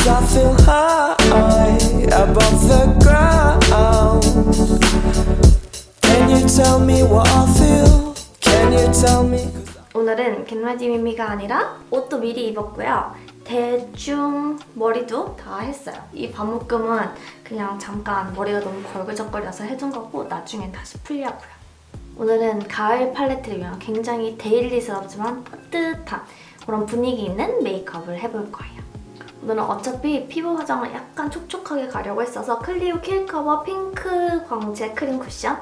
Cause I feel high above the ground. Can you tell me what I feel? Can you tell me? 오늘은 Get Ready With Me가 아니라 옷도 미리 입었고요. 대충 머리도 다 했어요. 이 반묶음은 그냥 잠깐 머리가 너무 걸리적거려서 해둔 거고 나중엔 다시 풀려고요. 오늘은 가을 팔레트를 위한 굉장히 daily스럽지만 따뜻한 그런 분위기 있는 메이크업을 해볼 거예요. 오늘은 어차피 피부 화장을 약간 촉촉하게 가려고 했어서 클리오 킬커버 핑크 광채 크림 쿠션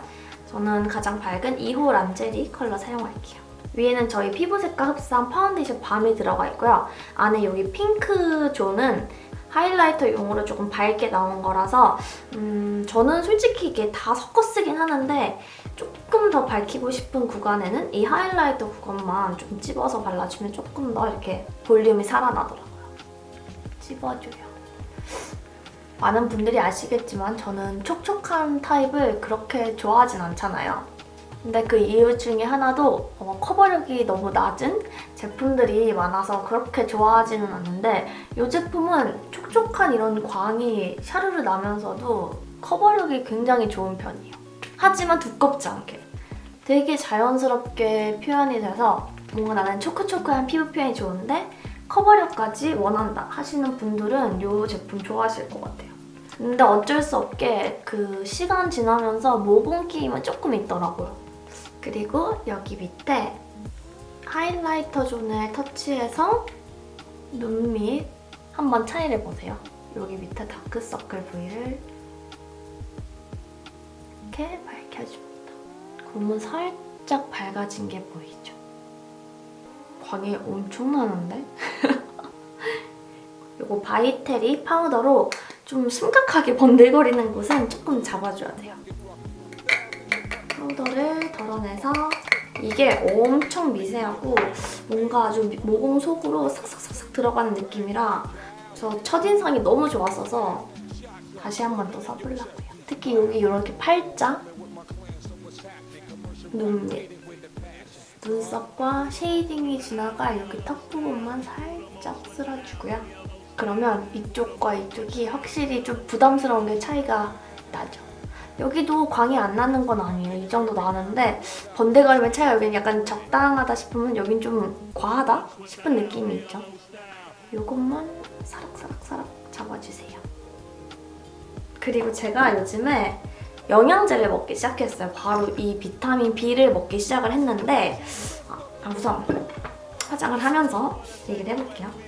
저는 가장 밝은 2호 란제리 컬러 사용할게요. 위에는 저희 피부 색깔 흡사한 파운데이션 balm이 들어가 있고요. 안에 여기 핑크 zone은 highlighter용으로 조금 밝게 나온 거라서 음, 저는 솔직히 이게 다 섞어 쓰긴 하는데 조금 더 밝히고 싶은 구간에는 이 highlighter 구간만 좀 찝어서 발라주면 조금 더 이렇게 볼륨이 살아나더라고요. 찝어줘요. 많은 분들이 아시겠지만 저는 촉촉한 타입을 그렇게 좋아하진 않잖아요. 근데 그 이유 중에 하나도 어, 커버력이 너무 낮은 제품들이 많아서 그렇게 좋아하지는 않는데 이 제품은 촉촉한 이런 광이 샤르르 나면서도 커버력이 굉장히 좋은 편이에요. 하지만 두껍지 않게. 되게 자연스럽게 표현이 돼서 뭔가 나는 초크초크한 피부 표현이 좋은데 커버력까지 원한다 하시는 분들은 이 제품 좋아하실 것 같아요. 근데 어쩔 수 없게 그 시간 지나면서 모공 끼임은 조금 있더라고요. 그리고 여기 밑에 하이라이터 존을 터치해서 눈 밑 한번 차이를 보세요. 여기 밑에 다크서클 부위를 이렇게 밝혀줍니다. 그러면 살짝 밝아진 게 보이죠? 광이 엄청 나는데? 이거 By Terry 파우더로 좀 심각하게 번들거리는 곳은 조금 잡아줘야 돼요. 파우더를 덜어내서 이게 엄청 미세하고 뭔가 아주 모공 속으로 싹싹싹싹 들어가는 느낌이라 저 첫인상이 너무 좋았어서 다시 한 번 더 써보려고요. 특히 여기 이렇게 팔자 눈밑 눈썹과 shading이 지나가 이렇게 턱 부분만 살짝 쓸어주고요. 그러면 이쪽과 이쪽이 확실히 좀 부담스러운 게 차이가 나죠. 여기도 광이 안 나는 건 아니에요. 이 정도 나는데 번들거림의 차이가 여긴 약간 적당하다 싶으면 여긴 좀 과하다 싶은 느낌이 있죠. 이것만 사락사락사락 잡아주세요. 그리고 제가 요즘에 영양제를 먹기 시작했어요. 바로 이 비타민 B를 먹기 시작을 했는데 아, 우선 화장을 하면서 얘기를 해볼게요.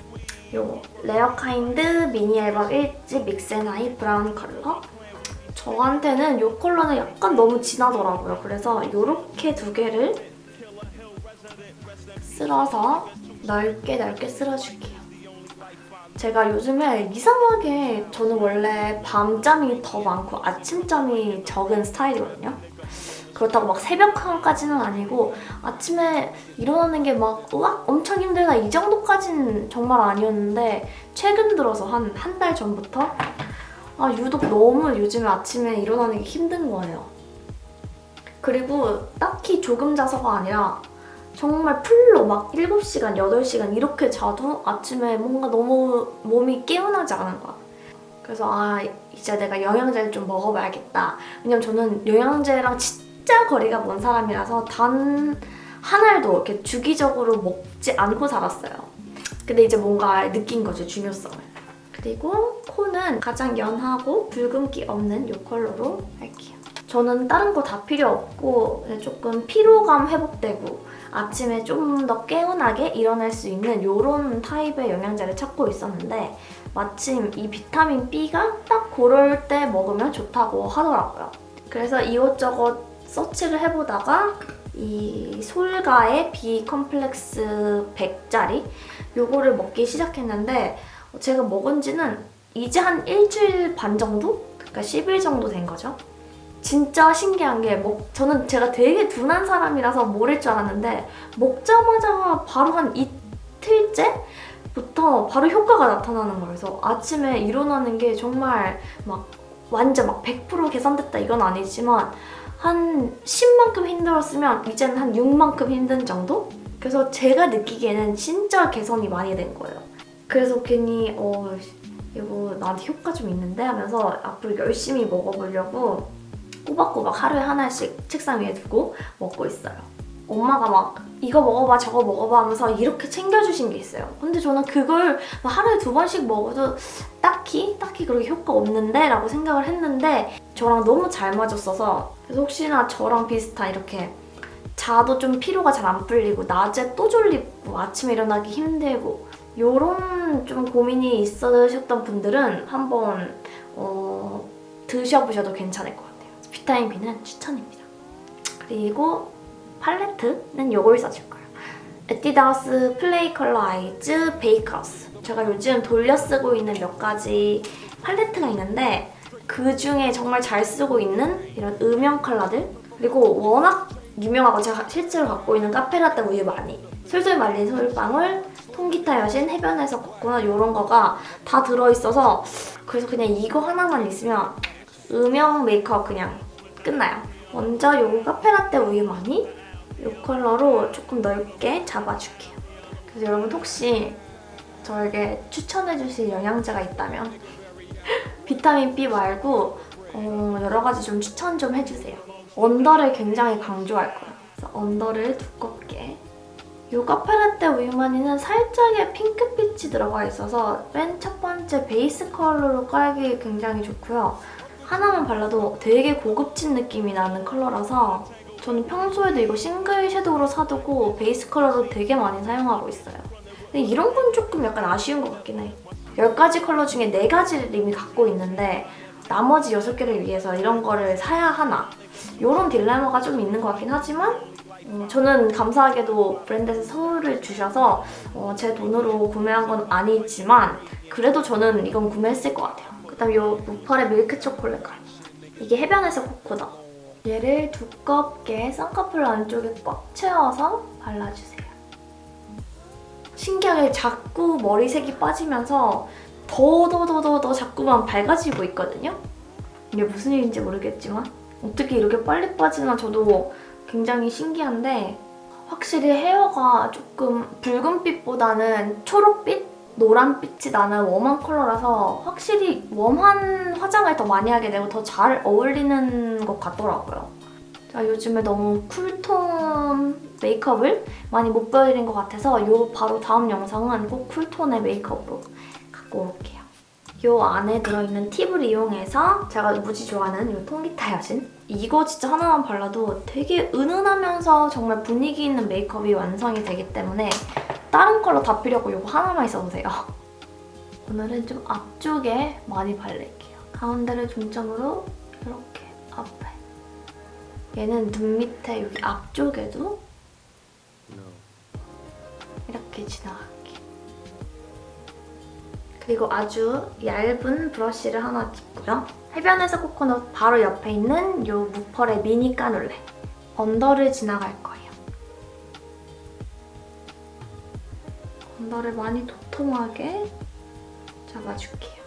요 레어카인드 미니 앨범 1집 믹스앤하이 브라운 컬러 저한테는 이 컬러는 약간 너무 진하더라고요. 그래서 이렇게 두 개를 쓸어서 넓게 넓게 쓸어줄게요. 제가 요즘에 이상하게 저는 원래 밤잠이 더 많고 아침잠이 적은 스타일이거든요. 그렇다고 막 새벽까지는 아니고 아침에 일어나는 게 막 우와 엄청 힘들다 이 정도까지는 정말 아니었는데 최근 들어서 한 한 달 전부터 아 유독 너무 요즘에 아침에 일어나는 게 힘든 거예요. 그리고 딱히 조금 자서가 아니라 정말 풀로 막 7시간, 8시간 이렇게 자도 아침에 뭔가 너무 몸이 깨어나지 않은 거야. 그래서 아 이제 내가 영양제를 좀 먹어봐야겠다. 왜냐면 저는 영양제랑 진짜 거리가 먼 사람이라서 단 한 알도 이렇게 주기적으로 먹지 않고 살았어요. 근데 이제 뭔가 느낀 거죠, 중요성을. 그리고 코는 가장 연하고 붉은기 없는 이 컬러로 할게요. 저는 다른 거 다 필요 없고 조금 피로감 회복되고 아침에 좀 더 개운하게 일어날 수 있는 이런 타입의 영양제를 찾고 있었는데 마침 이 비타민 B가 딱 그럴 때 먹으면 좋다고 하더라고요. 그래서 이것저것 서치를 해보다가 이 솔가의 B 컴플렉스 100짜리 이거를 먹기 시작했는데 제가 먹은 지는 이제 한 일주일 반 정도? 그러니까 10일 정도 된 거죠. 진짜 신기한 게 먹, 저는 제가 되게 둔한 사람이라서 모를 줄 알았는데 먹자마자 바로 한 이틀째 부터 바로 효과가 나타나는 거예요. 그래서 아침에 일어나는 게 정말 막 완전 막 100% 개선됐다 이건 아니지만 한 10만큼 힘들었으면 이제는 한 6만큼 힘든 정도? 그래서 제가 느끼기에는 진짜 개선이 많이 된 거예요. 그래서 괜히 어 이거 나한테 효과 좀 있는데 하면서 앞으로 열심히 먹어보려고 꼬박꼬박 하루에 하나씩 책상 위에 두고 먹고 있어요. 엄마가 막 이거 먹어봐 저거 먹어봐 하면서 이렇게 챙겨주신 게 있어요. 근데 저는 그걸 막 하루에 두 번씩 먹어도 딱히 딱히 그렇게 효과 없는데 라고 생각을 했는데 저랑 너무 잘 맞았어서 그래서 혹시나 저랑 비슷한 이렇게 자도 좀 피로가 잘 안 풀리고 낮에 또 졸리고 아침에 일어나기 힘들고 요런 좀 고민이 있으셨던 분들은 한번 어, 드셔보셔도 괜찮을 것 같아요. 비타민 B는 추천입니다. 그리고 팔레트는 요걸 써줄 거예요. 에뛰드하우스 플레이 컬러 아이즈 베이크하우스 제가 요즘 돌려 쓰고 있는 몇 가지 팔레트가 있는데 그 중에 정말 잘 쓰고 있는 이런 음영 컬러들 그리고 워낙 유명하고 제가 실제로 갖고 있는 카페라떼 우유많이 솔솔 말린 솔방울 통기타 여신 해변에서 코코넛 이런 거가 다 들어있어서 그래서 그냥 이거 하나만 있으면 음영 메이크업 그냥 끝나요. 먼저 요 카페라떼 우유 많이 이 컬러로 조금 넓게 잡아줄게요. 그래서 여러분 혹시 저에게 추천해주실 영양제가 있다면 비타민 B 말고 어, 여러 가지 좀 추천 좀 해주세요. 언더를 굉장히 강조할 거예요. 그래서 언더를 두껍게 이 카페라떼 우유많이는 살짝의 핑크빛이 들어가 있어서 맨 첫 번째 베이스 컬러로 깔기 굉장히 좋고요. 하나만 발라도 되게 고급진 느낌이 나는 컬러라서 저는 평소에도 이거 single shadow로 사두고 베이스 컬러로 되게 많이 사용하고 있어요. 근데 이런 건 조금 약간 아쉬운 것 같긴 해. 10가지 컬러 중에 4가지를 이미 갖고 있는데 나머지 6개를 위해서 이런 거를 사야 하나 이런 딜레마가 좀 있는 것 같긴 하지만 음, 저는 감사하게도 브랜드에서 선물을 주셔서 어, 제 돈으로 구매한 건 아니지만 그래도 저는 이건 구매했을 것 같아요. 그 다음 이 무펄의 밀크 초콜릿 깔 이게 해변에서 코코넛 얘를 두껍게 쌍꺼풀 안쪽에 꽉 채워서 발라주세요. 신기하게 자꾸 머리색이 빠지면서 더 더 더 더 더 자꾸만 밝아지고 있거든요? 이게 무슨 일인지 모르겠지만 어떻게 이렇게 빨리 빠지나 저도 굉장히 신기한데 확실히 헤어가 조금 붉은빛보다는 초록빛? 노란빛이 나는 warm한 컬러라서 확실히 warm한 화장을 더 많이 하게 되고 더 잘 어울리는 것 같더라고요. 제가 요즘에 너무 cool tone 메이크업을 많이 못 보여드린 것 같아서 요 바로 다음 영상은 꼭 cool tone의 메이크업으로 갖고 올게요. 요 안에 들어있는 팁을 이용해서 제가 무지 좋아하는 요 통기타 여신 이거 진짜 하나만 발라도 되게 은은하면서 정말 분위기 있는 메이크업이 완성이 되기 때문에 다른 컬러 다 필요 없고 이거 하나만 있어도 돼요. 오늘은 좀 앞쪽에 많이 바를게요. 가운데를 중점으로 이렇게 앞에 얘는 눈 밑에 여기 앞쪽에도 이렇게 지나갈게요. 그리고 아주 얇은 브러쉬를 하나 짚고요. 해변에서 코코넛 바로 옆에 있는 이 무펄의 미니 까눌레 언더를 지나갈 거예요. 언더를 많이 도톰하게 잡아줄게요.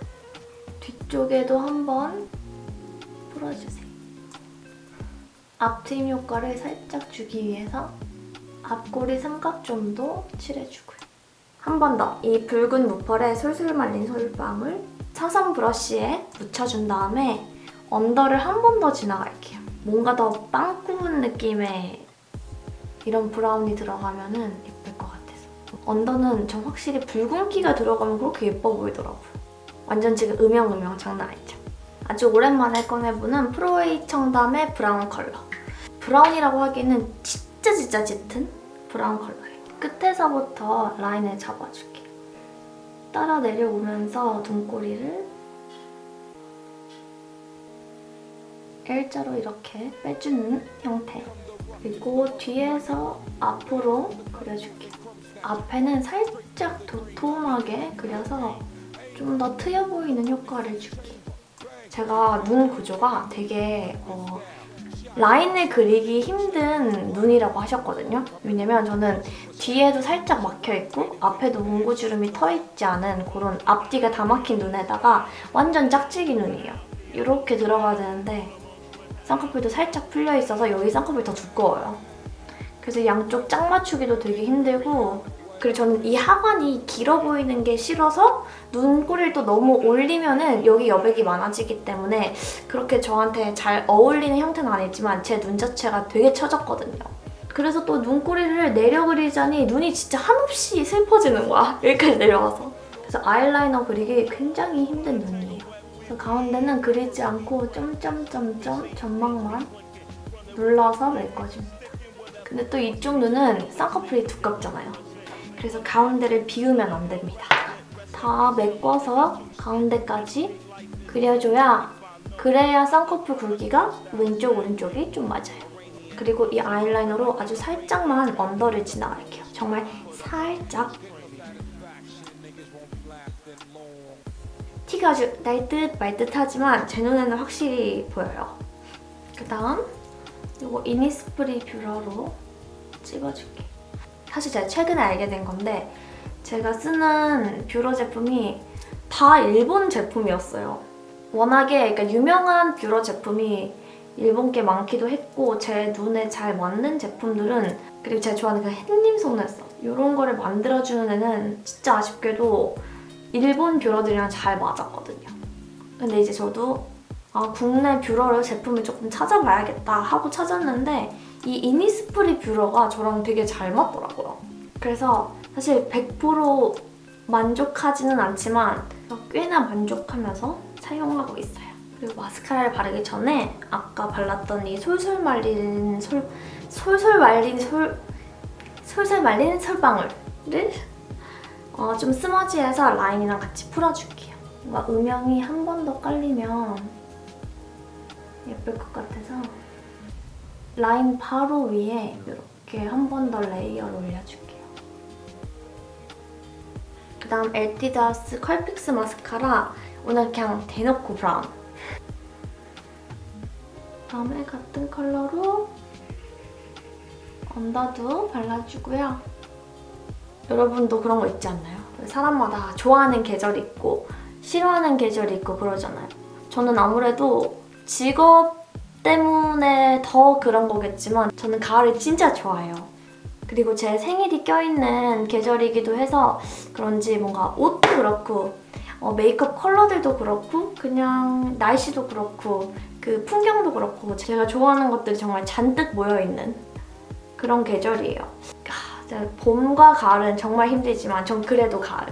뒤쪽에도 한번 풀어주세요. 앞트임 효과를 살짝 주기 위해서 앞꼬리 삼각존도 칠해주고요. 한 번 더 이 붉은 무pearl에 솔솔 말린 솔방울 사선 브러쉬에 묻혀준 다음에 언더를 한 번 더 지나갈게요. 뭔가 더 빵 구운 느낌의 이런 브라운이 들어가면은 예쁠 것 같아서. 언더는 저 확실히 붉은기가 들어가면 그렇게 예뻐 보이더라고요. 완전 지금 음영음영 장난 아니죠? 아주 오랜만에 꺼내보는 프로웨이 청담의 브라운 컬러. 브라운이라고 하기에는 진짜 진짜 짙은 브라운 컬러예요. 끝에서부터 라인을 잡아줄게요. 따라 내려오면서 눈꼬리를 일자로 이렇게 빼주는 형태. 그리고 뒤에서 앞으로 그려줄게요. 앞에는 살짝 도톰하게 그려서 좀 더 트여 보이는 효과를 줄게요. 제가 눈 구조가 되게 어, 라인을 그리기 힘든 눈이라고 하셨거든요. 왜냐면 저는 뒤에도 살짝 막혀있고 앞에도 문구주름이 터있지 않은 그런 앞뒤가 다 막힌 눈에다가 완전 짝짓기 눈이에요. 이렇게 들어가야 되는데 쌍꺼풀도 살짝 풀려있어서 여기 쌍꺼풀이 더 두꺼워요. 그래서 양쪽 짝 맞추기도 되게 힘들고 그리고 저는 이 하관이 길어 보이는 게 싫어서 눈꼬리를 또 너무 올리면 은 여기 여백이 많아지기 때문에 그렇게 저한테 잘 어울리는 형태는 아니지만 제 눈 자체가 되게 처졌거든요. 그래서 또 눈꼬리를 내려 그리자니 눈이 진짜 한없이 슬퍼지는 거야. 여기까지 내려와서. 그래서 아이라이너 그리기 굉장히 힘든 눈이에요. 그래서 가운데는 그리지 않고 점점점점 점막만 눌러서 메꿔줍니다. 근데 또 이쪽 눈은 쌍꺼풀이 두껍잖아요. 그래서 가운데를 비우면 안 됩니다. 다 메꿔서 가운데까지 그려줘야 그래야 쌍꺼풀 굵기가 왼쪽 오른쪽이 좀 맞아요. 그리고 이 아이라이너로 아주 살짝만 언더를 지나갈게요. 정말 살짝 티가 아주 날 듯 말 듯하지만 제 눈에는 확실히 보여요. 그 다음 이거 이니스프리 뷰러로 찍어줄게. 사실 제가 최근에 알게 된 건데 제가 쓰는 뷰러 제품이 다 일본 제품이었어요. 워낙에 그러니까 유명한 뷰러 제품이 일본 게 많기도 했고 제 눈에 잘 맞는 제품들은 그리고 제가 좋아하는 그 햇님 속눈썹 이런 거를 만들어주는 애는 진짜 아쉽게도 일본 뷰러들이랑 잘 맞았거든요. 근데 이제 저도 아, 국내 뷰러를 제품을 조금 찾아봐야겠다 하고 찾았는데 이 이니스프리 뷰러가 저랑 되게 잘 맞더라고요. 그래서 사실 100% 만족하지는 않지만 꽤나 만족하면서 사용하고 있어요. 그리고 마스카라를 바르기 전에 아까 발랐던 이 솔솔 말린 솔 솔솔 말린 솔 솔솔 말린 솔방울을 어, 좀 smudge해서 라인이랑 같이 풀어줄게요. 뭔가 음영이 한 번 더 깔리면 예쁠 것 같아서 라인 바로 위에 이렇게 한 번 더 레이어를 올려줄게요. 그다음 에뛰드하우스 컬픽스 마스카라 오늘 그냥 대놓고 브라운 다음에 같은 컬러로 언더도 발라주고요. 여러분도 그런 거 있지 않나요? 사람마다 좋아하는 계절이 있고 싫어하는 계절이 있고 그러잖아요. 저는 아무래도 직업 때문에 더 그런 거겠지만 저는 가을을 진짜 좋아해요. 그리고 제 생일이 껴있는 계절이기도 해서 그런지 뭔가 옷도 그렇고 어, 메이크업 컬러들도 그렇고 그냥 날씨도 그렇고 그 풍경도 그렇고 제가 좋아하는 것들이 정말 잔뜩 모여있는 그런 계절이에요. 아, 진짜 봄과 가을은 정말 힘들지만 전 그래도 가을.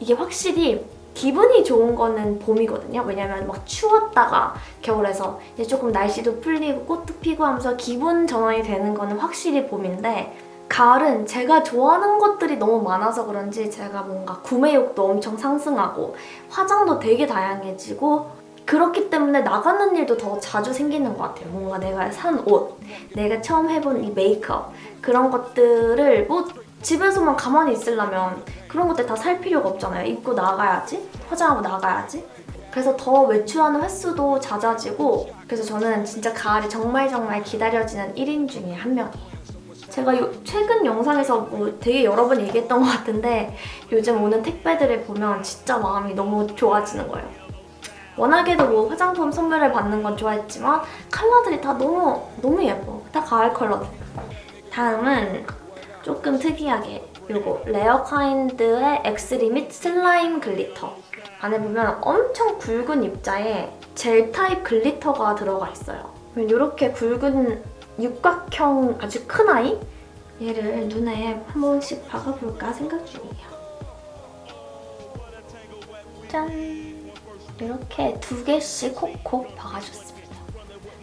이게 확실히 기분이 좋은 거는 봄이거든요. 왜냐면 막 추웠다가 겨울에서 이제 조금 날씨도 풀리고 꽃도 피고 하면서 기분 전환이 되는 거는 확실히 봄인데 가을은 제가 좋아하는 것들이 너무 많아서 그런지 제가 뭔가 구매욕도 엄청 상승하고 화장도 되게 다양해지고 그렇기 때문에 나가는 일도 더 자주 생기는 것 같아요. 뭔가 내가 산 옷, 내가 처음 해본 이 메이크업 그런 것들을 뭐 집에서만 가만히 있으려면 그런 것들 다 살 필요가 없잖아요. 입고 나가야지, 화장하고 나가야지. 그래서 더 외출하는 횟수도 잦아지고 그래서 저는 진짜 가을이 정말 정말 기다려지는 1인 중에 한 명이에요. 제가 요, 최근 영상에서 뭐 되게 여러 번 얘기했던 것 같은데 요즘 오는 택배들을 보면 진짜 마음이 너무 좋아지는 거예요. 워낙에도 뭐 화장품 선물을 받는 건 좋아했지만 컬러들이 다 너무 너무 예뻐. 다 가을 컬러들. 다음은 조금 특이하게 요거 레어카인드의 엑스리밋 slime glitter 안에 보면 엄청 굵은 입자에 젤 타입 glitter가 들어가 있어요. 이렇게 굵은 육각형 아주 큰 아이? 얘를 눈에 한 번씩 박아볼까 생각 중이에요. 짠! 이렇게 두 개씩 콕콕 박아줬습니다.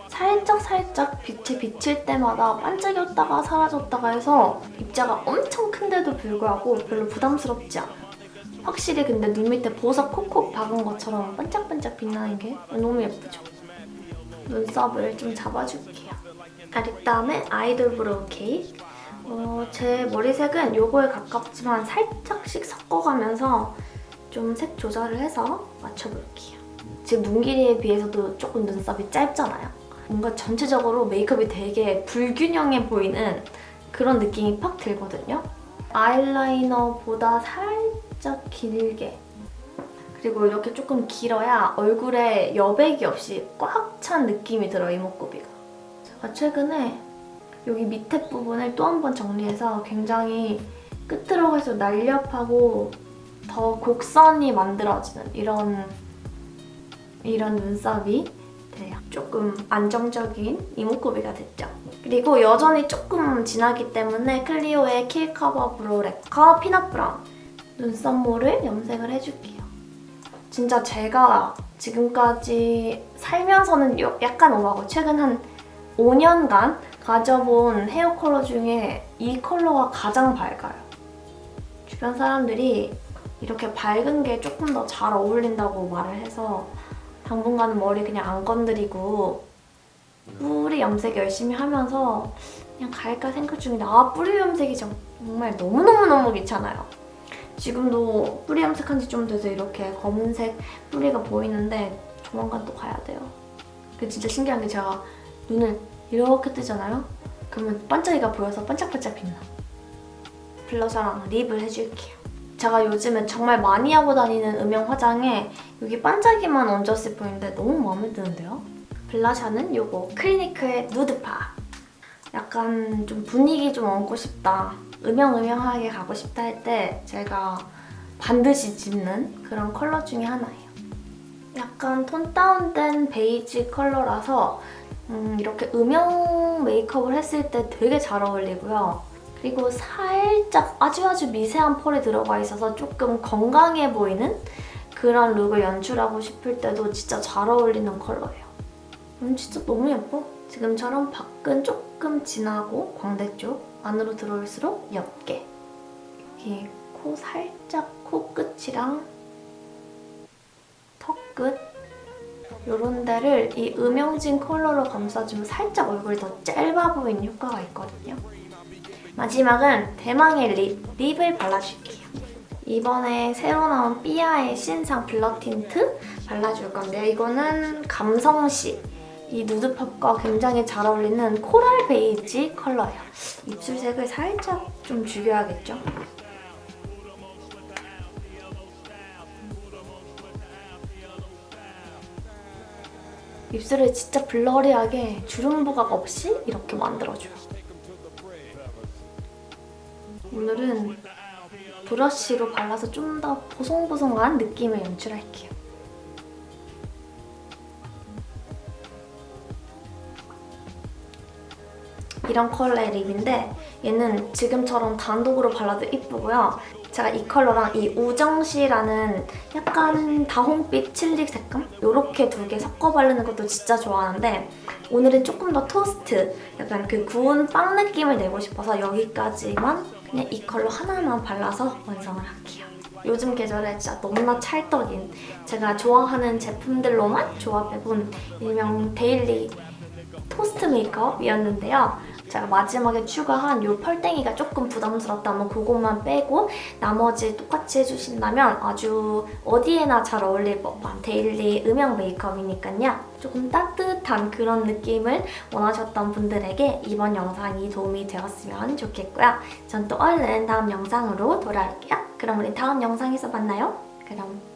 살짝 살짝 빛에 비칠 때마다 반짝였다가 사라졌다가 해서 입자가 엄청 큰데도 불구하고 별로 부담스럽지 않아요. 확실히 근데 눈 밑에 보석 콕콕 박은 것처럼 반짝반짝 빛나는 게 너무 예쁘죠? 눈썹을 좀 잡아줄게요. 아, 그다음에 아이돌 brow cake. 어, 제 머리색은 요거에 가깝지만 살짝씩 섞어가면서 좀 색 조절을 해서 맞춰볼게요. 지금 눈 길이에 비해서도 조금 눈썹이 짧잖아요. 뭔가 전체적으로 메이크업이 되게 불균형해 보이는 그런 느낌이 팍 들거든요. 아이라이너보다 살짝 길게 그리고 이렇게 조금 길어야 얼굴에 여백이 없이 꽉 찬 느낌이 들어요, 이목구비가. 제가 최근에 여기 밑에 부분을 또 한 번 정리해서 굉장히 끝으로 갈수록 날렵하고 더 곡선이 만들어지는 이런 이런 눈썹이 돼요. 조금 안정적인 이목구비가 됐죠. 그리고 여전히 조금 진하기 때문에 클리오의 kill cover brow lacquer peanut 브라운 눈썹모를 염색을 해줄게요. 진짜 제가 지금까지 살면서는 요- 약간 오하고 최근 한 5년간 가져본 헤어 컬러 중에 이 컬러가 가장 밝아요. 주변 사람들이 이렇게 밝은 게 조금 더 잘 어울린다고 말을 해서 당분간은 머리 그냥 안 건드리고 뿌리 염색 열심히 하면서 그냥 갈까 생각 중인데 아 뿌리 염색이 정말 너무너무너무 귀찮아요. 지금도 뿌리 염색한 지 좀 돼서 이렇게 검은색 뿌리가 보이는데 조만간 또 가야 돼요. 그 진짜 신기한 게 제가 눈을 이렇게 뜨잖아요? 그러면 반짝이가 보여서 반짝반짝 빛나. 블러셔랑 립을 해줄게요. 제가 요즘에 정말 많이 하고 다니는 음영 화장에 여기 반짝이만 얹었을 뿐인데 너무 마음에 드는데요? 블러셔는 요거 클리니크의 nude pop. 약간 좀 분위기 좀 얹고 싶다. 음영음영하게 가고 싶다 할 때 제가 반드시 집는 그런 컬러 중에 하나예요. 약간 톤 다운된 베이지 컬러라서 음, 이렇게 음영 메이크업을 했을 때 되게 잘 어울리고요. 그리고 살짝 아주 아주 미세한 펄이 들어가 있어서 조금 건강해 보이는 그런 룩을 연출하고 싶을 때도 진짜 잘 어울리는 컬러예요. 음, 진짜 너무 예뻐. 지금처럼 밖은 조금 진하고 광대 쪽, 안으로 들어올수록 옅게. 여기 코 살짝 코끝이랑 턱끝 이런 데를 이 음영진 컬러로 감싸주면 살짝 얼굴이 더 짧아 보이는 효과가 있거든요. 마지막은 대망의 lip, lip을 발라줄게요. 이번에 새로 나온 삐아의 신상 blur 틴트 발라줄 건데요. 이거는 감성시 이 nude pop과 굉장히 잘 어울리는 코랄 베이지 컬러예요. 입술색을 살짝 좀 죽여야겠죠? 입술을 진짜 blurry하게 주름 부각 없이 이렇게 만들어줘요. 오늘은 브러쉬로 발라서 좀 더 보송보송한 느낌을 연출할게요. 이런 컬러의 립인데 얘는 지금처럼 단독으로 발라도 이쁘고요. 제가 이 컬러랑 이 우정시라는 약간 다홍빛 칠리 색감? 이렇게 두 개 섞어 바르는 것도 진짜 좋아하는데 오늘은 조금 더 토스트, 약간 그 구운 빵 느낌을 내고 싶어서 여기까지만 그냥 이 컬러 하나만 발라서 완성을 할게요. 요즘 계절에 진짜 너무나 찰떡인 제가 좋아하는 제품들로만 조합해본 일명 daily 토스트 메이크업이었는데요. 제가 마지막에 추가한 이 펄땡이가 조금 부담스럽다면 그것만 빼고 나머지 똑같이 해주신다면 아주 어디에나 잘 어울릴 법한 daily 음영 메이크업이니까요. 조금 따뜻한 그런 느낌을 원하셨던 분들에게 이번 영상이 도움이 되었으면 좋겠고요. 전 또 얼른 다음 영상으로 돌아올게요. 그럼 우리 다음 영상에서 만나요. 그럼